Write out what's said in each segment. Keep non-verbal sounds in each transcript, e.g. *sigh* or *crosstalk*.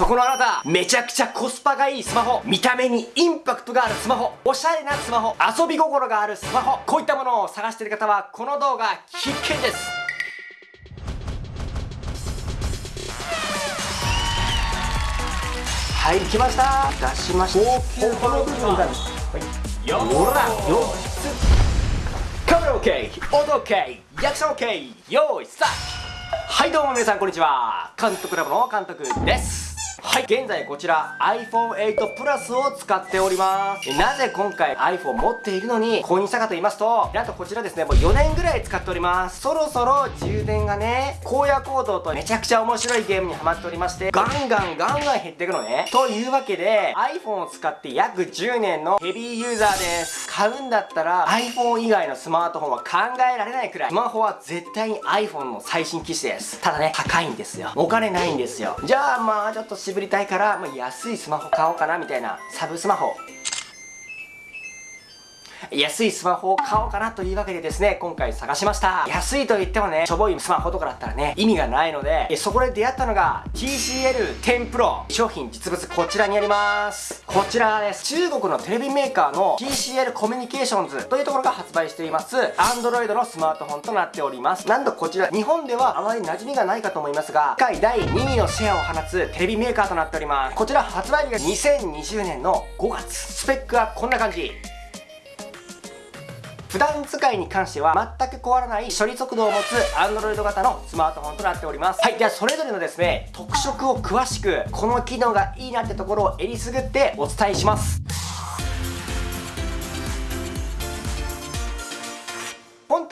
そこのあなためちゃくちゃコスパがいいスマホ見た目にインパクトがあるスマホおしゃれなスマホ遊び心があるスマホこういったものを探している方はこの動画必見です。はい来ました。出しました。この部分がはい。よらよカメラ OK 音 OK リアクション OK 用意スタート。はいどうも皆さんこんにちは。監督ラボの監督ですはい。現在こちら iPhone8 Plus を使っております。なぜ今回 iPhone 持っているのに購入したかと言いますとなんとこちらですねもう4年ぐらい使っております。そろそろ充電がね荒野行動とめちゃくちゃ面白いゲームにハマっておりましてガンガンガンガン減っていくのね。というわけで iPhone を使って約10年のヘビーユーザーです。買うんだったら iPhone 以外のスマートフォンは考えられないくらいスマホは絶対に iPhone の最新機種です。ただね高いんですよ。お金ないんですよ。じゃあまあちょっとぶりたいから、まあ、安いスマホ買おうかなみたいなサブスマホ安いスマホを買おうかなというわけでですね、今回探しました。安いと言ってもね、しょぼいスマホとかだったらね、意味がないので、そこで出会ったのが TCL10 Pro 商品実物こちらにあります。こちらです。中国のテレビメーカーの TCL コミュニケーションズというところが発売しています Android のスマートフォンとなっております。なんとこちら、日本ではあまり馴染みがないかと思いますが、世界第2位のシェアを放つテレビメーカーとなっております。こちら発売日が2020年の5月。スペックはこんな感じ。普段使いに関しては全く壊らない処理速度を持つ Android 型のスマートフォンとなっております。はいではそれぞれのですね特色を詳しくこの機能がいいなってところをえりすぐってお伝えします。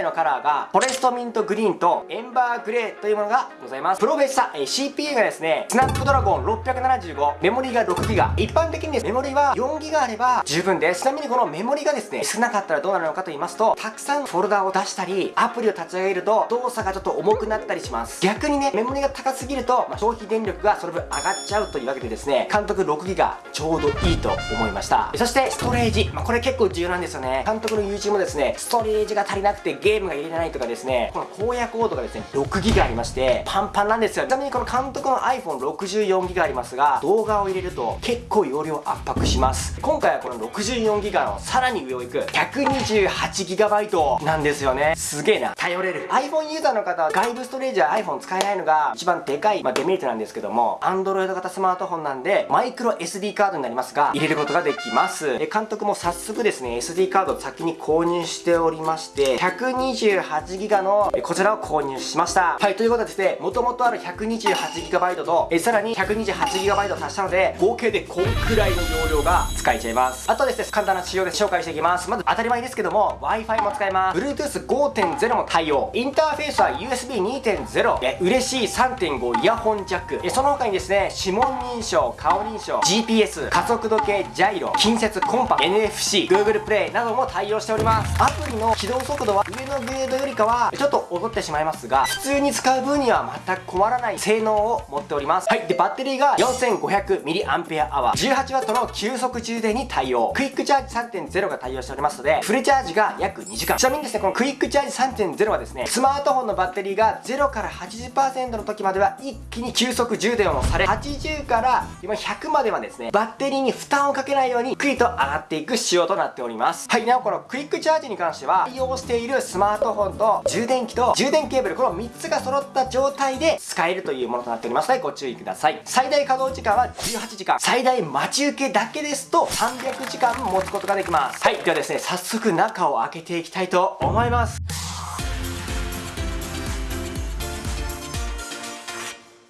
体のカラーがフォレストミントグリーンとエンバーグレーというものがございます。プロフェッサー CPU がですねスナップドラゴン675メモリが 6GB 一般的にメモリは 4GB あれば十分です。ちなみにこのメモリがですね少なかったらどうなるのかと言いますとたくさんフォルダを出したりアプリを立ち上げると動作がちょっと重くなったりします。逆にねメモリが高すぎると、まあ、消費電力がその分上がっちゃうというわけでですね監督 6GB ちょうどいいと思いました。そしてストレージ、まあ、これ結構重要なんですよね。監督の YouTube もですねストレージが足りなくてゲゲームが入れないとかですねこの荒野コードがですね 6GB ありましてパンパンなんですよ。ちなみにこの監督の iPhone64GB ありますが動画を入れると結構容量圧迫します。今回はこの 64GB のさらに上を行く 128GB なんですよね。すげえな。頼れる。iPhone ユーザーの方は外部ストレージは iPhone 使えないのが一番でかい、まあ、デメリットなんですけども Android 型スマートフォンなんでマイクロ SD カードになりますが入れることができます。で監督も早速ですね SD カードを先に購入しておりまして128 28ギガのこちらを購入しました。はいということでですねもともとある 128GB とえさらに 128GB 足したので合計でこんくらいの容量が使えちゃいます。あとですね簡単な仕様で紹介していきます。まず当たり前ですけども Wi-Fi も使えます。Bluetooth5.0 も対応。インターフェースは USB2.0 え嬉しい3.5イヤホンジャック。えその他にですね指紋認証顔認証 GPS 加速度計ジャイロ近接コンパ NFC Google Play なども対応しております。アプリの起動速度は上ののグレードよりかはちょっと劣ってしまいますが普通に使う分には全く困らない性能を持っております。はい。でバッテリーが 4500mAh 18W の急速充電に対応。クイックチャージ3.0が対応しておりますのでフルチャージが約2時間。ちなみにですねこのクイックチャージ3.0はですねスマートフォンのバッテリーが0から80%の時までは一気に急速充電をされ80から今100まではですねバッテリーに負担をかけないようにクイッと上がっていく仕様となっております。はい。なおこのクイックチャージに関しては対応しているスママートフォンと充電器と充電ケーブルこの3つが揃った状態で使えるというものとなっております。のでご注意ください。最大稼働時間は18時間。最大待ち受けだけですと300時間持つことができます。はいではですね早速中を開けていきたいと思います。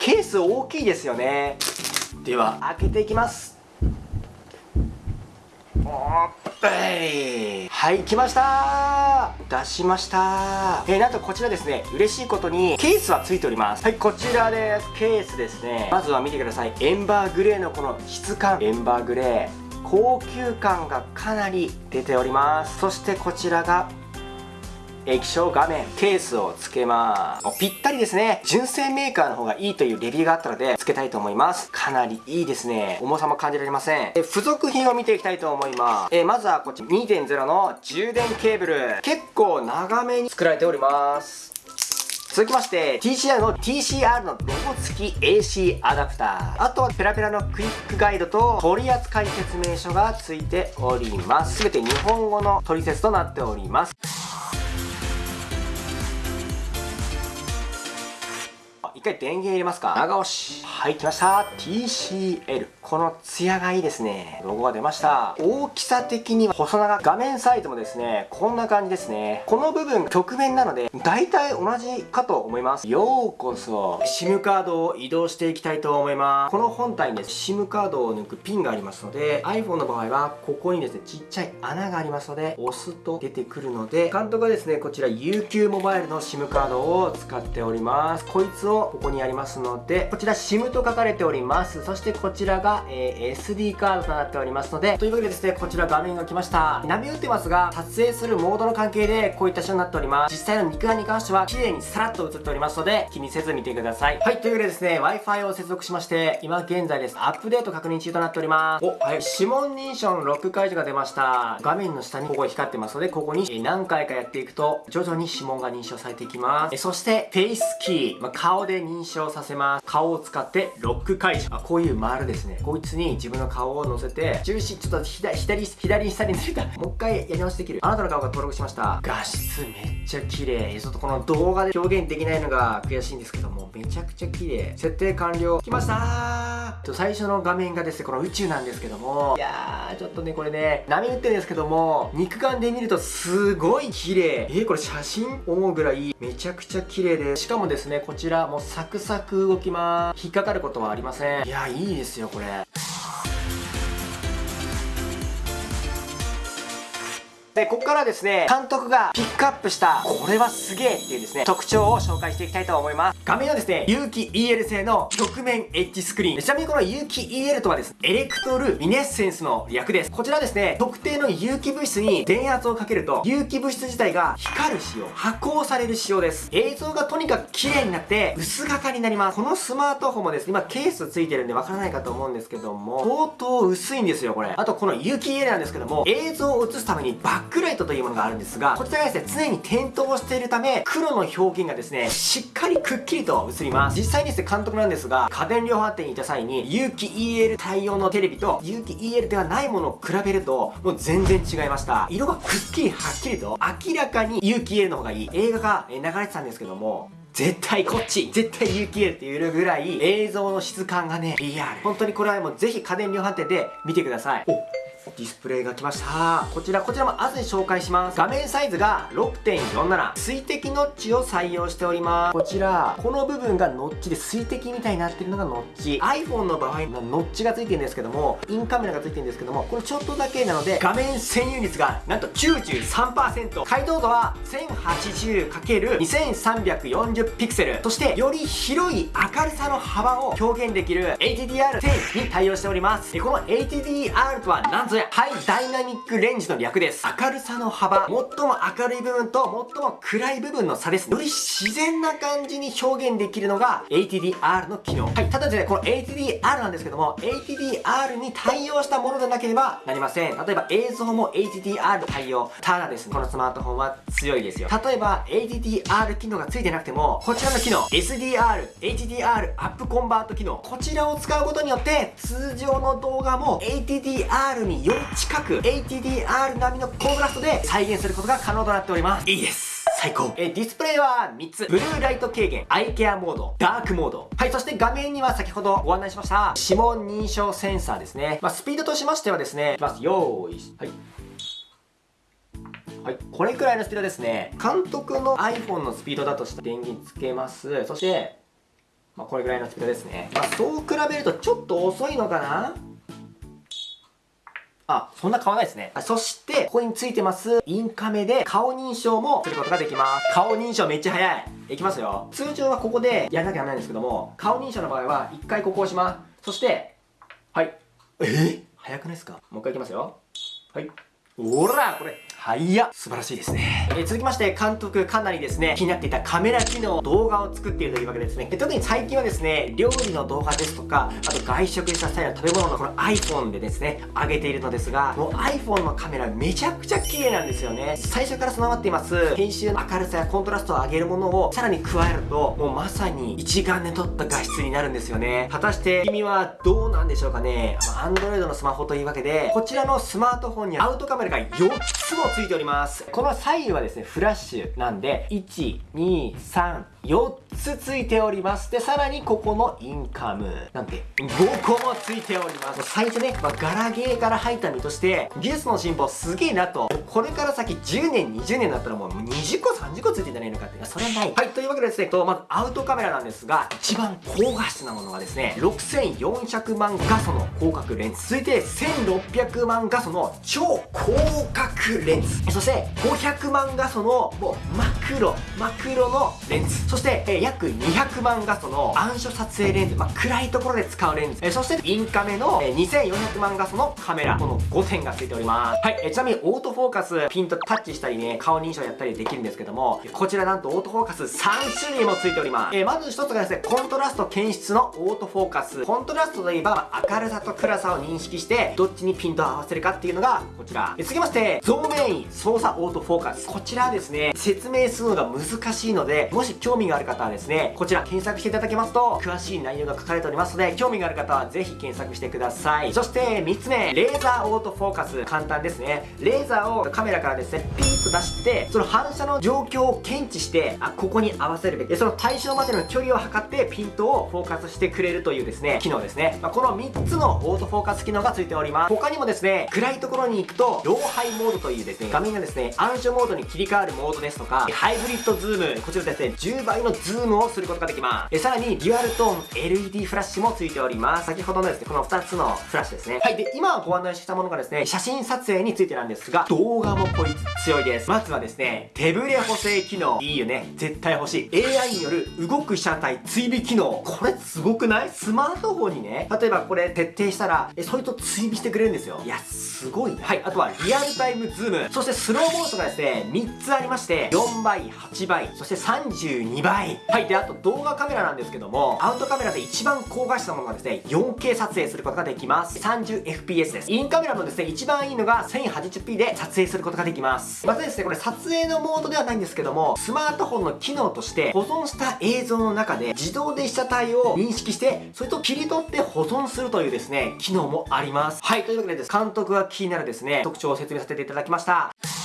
ケース大きいですよね。では開けていきます。はい来ました。出しました。えー、なんとこちらですね。嬉しいことにケースは付いております。はいこちらです。ケースですね。まずは見てください。エンバーグレーのこの質感。エンバーグレー。高級感がかなり出ております。そしてこちらが液晶画面、ケースをつけます。ぴったりですね。純正メーカーの方がいいというレビューがあったので、つけたいと思います。かなりいいですね。重さも感じられません。え付属品を見ていきたいと思います。えまずはこっち2.0の充電ケーブル。結構長めに作られております。続きまして TCR の TCR のロゴ付き AC アダプターあとはペラペラのクイックガイドと取扱説明書が付いております全て日本語の取説となっております一回電源入れますか？長押しはい来ました。TCL このツヤがいいですね。ロゴが出ました。大きさ的には細長画面サイズもですねこんな感じですね。この部分曲面なので大体同じかと思います。ようこそ。SIM カードを移動していきたいと思います。この本体にです SIM カードを抜くピンがありますので iPhone の場合はここにですねちっちゃい穴がありますので押すと出てくるので監督はですねこちら UQ モバイルの SIM カードを使っております。こいつをここにありますのでこちら SIM と書かれております。そしてこちらが、えー、SD カードとなっておりますのでというわけでですねこちら画面が来ました。波打ってますが撮影するモードの関係でこういった仕様になっております。実際の肉眼に関しては綺麗にさらっと映っておりますので気にせず見てください。はいというわけでですね Wi-Fi を接続しまして今現在です。アップデート確認中となっております。おはい指紋認証のロック解除が出ました。画面の下にここ光ってますのでここに何回かやっていくと徐々に指紋が認証されていきます。えそしてフェイスキー、まあ、顔で認証させます。顔を使ってロック解除。あこういう丸ですね。こいつに自分の顔を乗せて重心ちょっと左左左下にずれた *laughs* もう一回やり直しできる。あなたの顔が登録しました画質めっちゃ綺麗。ちょっとこの動画で表現できないのが悔しいんですけどもめちゃくちゃ綺麗。設定完了。きましたー最初の画面がですねこの宇宙なんですけども。いやーちょっとねこれね波打ってるんですけども肉眼で見るとすごい綺麗。えー、これ写真思うぐらいめちゃくちゃ綺麗で。しかもですねこちらもうサクサク動きます。引っかかることはありません。いやいいですよこれ。で、ここからですね、監督がピックアップした、これはすげえっていうですね、特徴を紹介していきたいと思います。画面はですね、有機 EL 製の曲面エッジスクリーン。ちなみにこの有機 EL とはですね、エレクトルミネッセンスの略です。こちらですね、特定の有機物質に電圧をかけると、有機物質自体が光る仕様、発光される仕様です。映像がとにかく綺麗になって、薄型になります。このスマートフォンもですね、今ケースついてるんでわからないかと思うんですけども、相当薄いんですよ、これ。あとこの有機 EL なんですけども、映像を映すためにバッックライトというものがあるんですが、こちらがですね、常に点灯しているため、黒の表現がですね、しっかりくっきりと映ります。実際にですね、監督なんですが、家電量販店にいた際に、有機 EL 対応のテレビと、有機 EL ではないものを比べると、もう全然違いました。色がくっきりはっきりと、明らかに有機 EL の方がいい。映画が流れてたんですけども、絶対こっち絶対有機 EL って言えるぐらい映像の質感がね、リアル。本当にこれはもうぜひ家電量販店で見てください。ディスプレイが来ました。こちらこちらも後で紹介します。画面サイズが6.47水滴ノッチを採用しております。こちらこの部分がノッチで水滴みたいになってるのがノッチ。iPhone の場合ノッチがついてるんですけどもインカメラがついてるんですけどもこれちょっとだけなので画面占有率がなんと93%解像度は 1080×2340 ピクセル。そしてより広い明るさの幅を表現できる HDR10 に対応しております。この HDR とは何ぞやハイダイナミックレンジの略です。明るさの幅。最も明るい部分と最も暗い部分の差です。より自然な感じに表現できるのが HDR の機能。はいただですねこの HDR なんですけども HDR に対応したものでなければなりません。例えば映像も HDR 対応。ただですねこのスマートフォンは強いですよ。例えば HDR 機能がついてなくてもこちらの機能 SDR HDR アップコンバート機能。こちらを使うことによって通常の動画も HDR にり近く HDR 並みのコントラストで再現することが可能となっております。いいです。最高。えディスプレイは3つ。ブルーライト軽減アイケアモードダークモード。はいそして画面には先ほどご案内しました指紋認証センサーですね。まあ、スピードとしましてはですねいきますよーいはい。はい、これくらいのスピードですね。監督の iPhone のスピードだとしたら電源つけます。そしてまあ、これぐらいのスピードですね、まあ、そう比べるとちょっと遅いのかな？あ、そんな変わらないですね。そして、ここについてます、インカメで顔認証もすることができます。顔認証めっちゃ早い。いきますよ。通常はここでやらなきゃならないんですけども、顔認証の場合は、一回ここを押します。そして、はい。え？ー、早くないですか？もう一回いきますよ。はい。おらこれ、はいや、素晴らしいですね。えー、続きまして、監督かなりですね、気になっていたカメラ機能、動画を作っているというわけですね。で特に最近はですね、料理の動画ですとか、あと外食した際の食べ物のこの iPhone でですね、上げているのですが、もう iPhone のカメラめちゃくちゃ綺麗なんですよね。最初から備わっています、編集の明るさやコントラストを上げるものをさらに加えると、もうまさに一眼で撮った画質になるんですよね。果たして君はどうなんでしょうかね。Android のスマホというわけで、こちらのスマートフォンにアウトカメラが4つもついております。この左右はですね、フラッシュなんで、1、2、3、4つついております。で、さらにここのインカムなんて5個もついております。最初ね、まあ、ガラゲーから入った身として、技術の進歩すげえなと、これから先10年、20年だったらもう20個、30個ついてんじゃないのかってそれはない。はい、というわけでですね、とまずアウトカメラなんですが、一番高画質なものがですね、6400万画素の広角レンズ。続いて1600万画素の超広角レンズ。そして500万画素のもうマクロ、マクロのレンズ。そして、え、約200万画素の暗所撮影レンズ、まあ、暗いところで使うレンズ、え、そしてインカメの、え、2400万画素のカメラ、この5点が付いております。はい、え、ちなみにオートフォーカス、ピンとタッチしたりね、顔認証やったりできるんですけども、こちらなんとオートフォーカス3種類も付いております。え、まず1つがですね、コントラスト検出のオートフォーカス。コントラストといえば、明るさと暗さを認識して、どっちにピントを合わせるかっていうのが、こちら。えー、続きまして、増面位操作オートフォーカス。こちらですね、説明するのが難しいので、もし興味がある方はですね、こちら検索していただけますと、詳しい内容が書かれておりますので、興味がある方はぜひ検索してください。そして3つ目、レーザーオートフォーカス。簡単ですね。レーザーをカメラからですね、ピーッと出して、その反射の状況を検知して、あ、ここに合わせるべき。その対象までの距離を測ってピントをフォーカスしてくれるというですね、機能ですね。まあ、この3つのオートフォーカス機能がついております。他にもですね、暗いところに行くと、ローライトモードというですね、画面がですね、暗所モードに切り替わるモードですとか、ハイブリッドズーム、こちらですね、10倍のズームをすることができます。えさらに、デュアルトーン LED フラッシュもついております。先ほどのですね、この2つのフラッシュですね。はい。で、今ご案内したものがですね、写真撮影についてなんですが、動画もこいつ強いです。まずはですね、手ブレ補正機能。いいよね。絶対欲しい。AI による動く車体追尾機能。これすごくない？スマートフォンにね、例えばこれ徹底したら、え、それと追尾してくれるんですよ。いや、すごいね。はい。あとは、リアルタイムズーム。そしてスローモーションがですね、3つありまして、4倍、8倍、そして32倍。はい。で、あと動画カメラなんですけども、アウトカメラで一番高画質なものがですね、4K 撮影することができます。30fps です。インカメラのですね、一番いいのが 1080p で撮影することができます。またですね、これ撮影のモードではないんですけども、スマートフォンの機能として保存した映像の中で自動で被写体を認識して、それと切り取って保存するというですね、機能もあります。はい、というわけでです、監督が気になるですね、特徴を説明させていただきました。Tchau!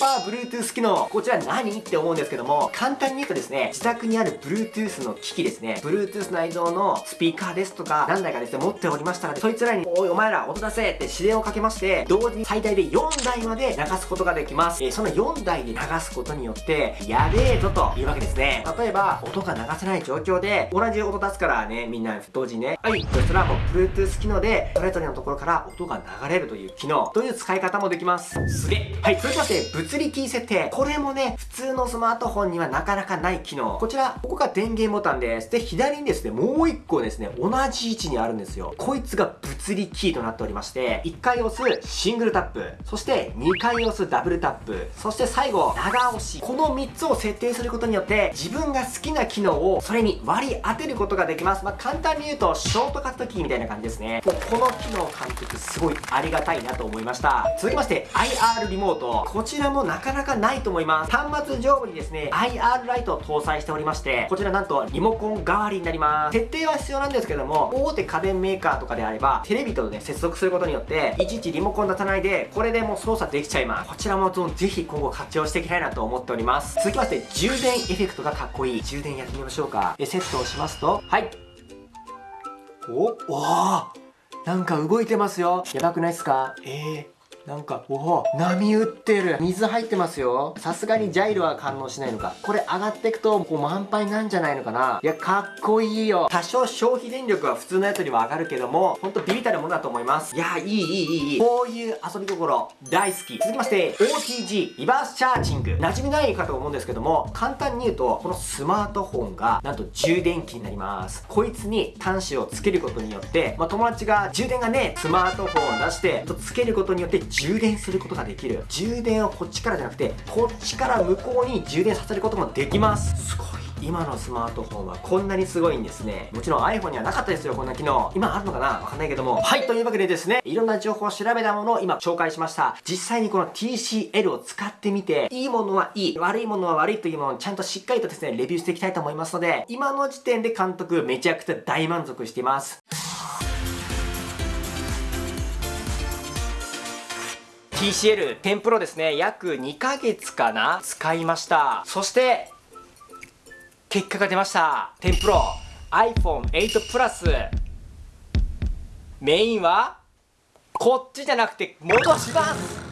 パー Bluetooth 機能。こちら何？って思うんですけども、簡単に言うとですね、自宅にある Bluetooth の機器ですね、Bluetooth 内蔵のスピーカーですとか、何台かですね、持っておりましたら、そいつらに、おい、お前ら音出せって指令をかけまして、同時に最大で4台まで流すことができます。えー、その4台で流すことによって、やべえぞというわけですね。例えば、音が流せない状況で、同じ音出すからね、みんな同時にね、はい、そしたらもう Bluetooth 機能で、それぞれのところから音が流れるという機能、という使い方もできます。すげえ。はい、続きまして、物理キー設定。これもね、普通のスマートフォンにはなかなかない機能。こちら、ここが電源ボタンです。で、左にですね、もう一個ですね、同じ位置にあるんですよ。こいつが物理キーとなっておりまして、1回押すシングルタップ、そして2回押すダブルタップ、そして最後、長押し。この3つを設定することによって、自分が好きな機能をそれに割り当てることができます。まあ、簡単に言うと、ショートカットキーみたいな感じですね。もうこの機能監督すごいありがたいなと思いました。続きまして、IR リモート。こちらもなかなかないと思います。端末上部にですね、IR ライトを搭載しておりまして、こちらなんとリモコン代わりになります。設定は必要なんですけども、大手家電メーカーとかであれば、テレビとね、接続することによって、いちいちリモコン出さないで、これでもう操作できちゃいます。こちらもぜひ今後活用していきたいなと思っております。続きまして、充電エフェクトがかっこいい。充電やってみましょうか。で、セットをしますと、はい。お、おーなんか動いてますよ。やばくないっすか？えー。なんか、おお波打ってる。水入ってますよ。さすがにジャイロは感応しないのか。これ上がってくと、こう満杯なんじゃないのかな。いや、かっこいいよ。多少消費電力は普通のやつには上がるけども、ほんとビビたるものだと思います。いや、いい、いい、いい、いい。こういう遊び心、大好き。続きまして、OTG、リバースチャージング。馴染みないかと思うんですけども、簡単に言うと、このスマートフォンが、なんと充電器になります。こいつに端子をつけることによって、まあ、友達が充電がね、スマートフォンを出して、とつけることによって充電することができる。充電をこっちからじゃなくてこっちから向こうに充電させることもできます。すごい。今のスマートフォンはこんなにすごいんですね。もちろん iPhone にはなかったですよこんな機能。今あるのかな？わかんないけども。はいというわけでですねいろんな情報を調べたものを今紹介しました。実際にこの TCL を使ってみていいものはいい悪いものは悪いというものをちゃんとしっかりとですねレビューしていきたいと思いますので今の時点で監督めちゃくちゃ大満足しています。TCL 10 Pro ですね。約2ヶ月かな。使いました。そして結果が出ました。10 Pro iPhone8 プラスメインはこっちじゃなくて戻します。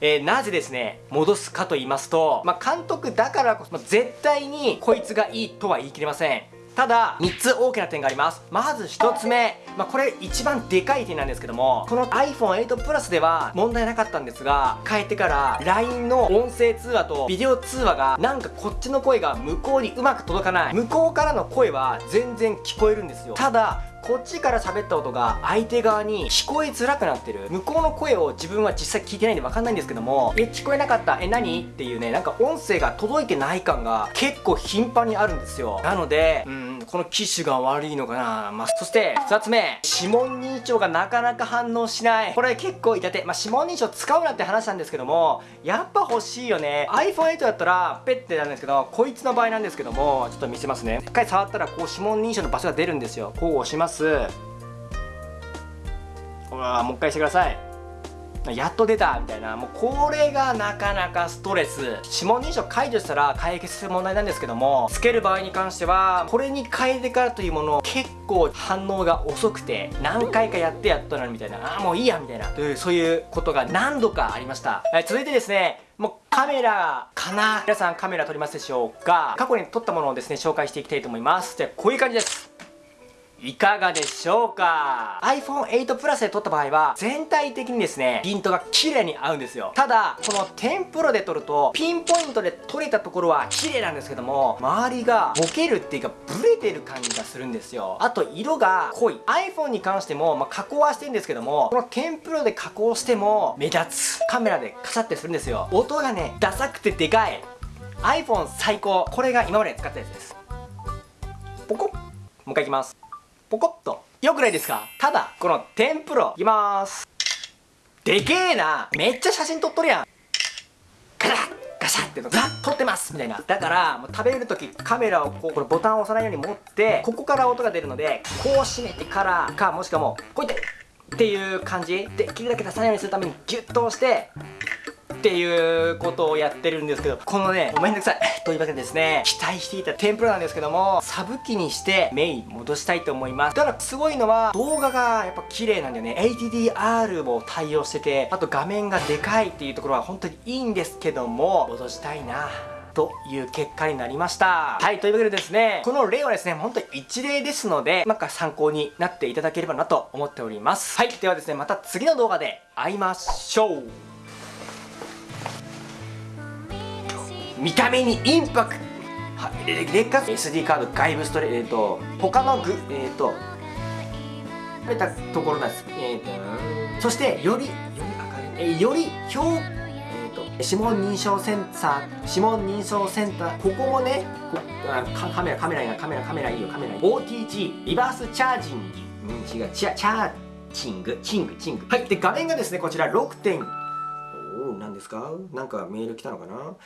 えー、なぜですね。戻すかと言いますと、まあ、監督だからこそまあ絶対にこいつがいいとは言い切れません。ただ3つ大きな点があります。まず1つ目、まあ、これ一番でかい点なんですけどもこの iPhone8 Plus では問題なかったんですが変えてから LINE の音声通話とビデオ通話がなんかこっちの声が向こうにうまく届かない。向こうからの声は全然聞こえるんですよ。ただこっちから喋った音が相手側に聞こえづらくなってる。向こうの声を自分は実際聞いてないんで分かんないんですけどもえ聞こえなかった？え何？っていうねなんか音声が届いてない感が結構頻繁にあるんですよ。なのでうんこの機種が悪いのかな、まあ、そして2つ目。指紋認証がなかなか反応しない。これ結構いたてまあ指紋認証使うなって話なんですけどもやっぱ欲しいよね。iPhone8 だったらペッてなんですけどこいつの場合なんですけどもちょっと見せますね。一回触ったらこう指紋認証の場所が出るんですよ。こう押します。ほらもう一回してください。やっと出たみたいなもうこれがなかなかストレス。指紋認証解除したら解決する問題なんですけどもつける場合に関してはこれに変えてからというものを結構反応が遅くて何回かやってやっとなるみたいなああもういいやみたいなというそういうことが何度かありました、え続いてですねもうカメラかな？皆さんカメラ撮りますでしょうか？過去に撮ったものをですね紹介していきたいと思います。じゃあこういう感じです。いかがでしょうか？iPhone8 Plus で撮った場合は全体的にですねピントが綺麗に合うんですよ。ただこの10 Pro で撮るとピンポイントで撮れたところは綺麗なんですけども周りがボケるっていうかブレてる感じがするんですよ。あと色が濃い。iPhone に関しても、まあ、加工はしてるんですけどもこの10 Pro で加工しても目立つ。カメラでカシャってするんですよ。音がねダサくてでかい。iPhone 最高。これが今まで使ったやつです。ポコもう一回いきます。ポコッと。よくないですか？ただこの天ぷらいきまーす。でけえな。めっちゃ写真撮っとるやん。ガラッガシャってのザッ撮ってます。みたいな。だからもう食べる時カメラをこうこれボタンを押さないように持ってここから音が出るのでこう閉めてからかもしくはもうこうやってっていう感じ。できるだけ出さないようにするためにギュッと押してっていうことをやってるんですけどこのねごめんなさい *laughs* というわけでですね期待していた天ぷらなんですけどもサブ機にしてメイン戻したいと思いますただすごいのは動画がやっぱ綺麗なんだよね HDR も対応しててあと画面がでかいっていうところは本当にいいんですけども戻したいなという結果になりました。はい、というわけでですね、この例はですね、本当に一例ですので、なんか参考になっていただければなと思っております。はい、ではですね、また次の動画で会いましょう。見た目にインパクト。は劣化 SD カード外部ストレート、えーと、他のグえっ、ー、と食べたところなんです、えーと、そしてよりより明るい、えー、より表えーと、指紋認証センサー。指紋認証センター。ここもねこカメラカメラいいな。カメラカメラいいよ。カメラいい。OTG リバースチャージング、うん、違う。チャチャーチング。チングチング。はい。で画面がですねこちら。6.5何ですか？なんかメール来たのかな？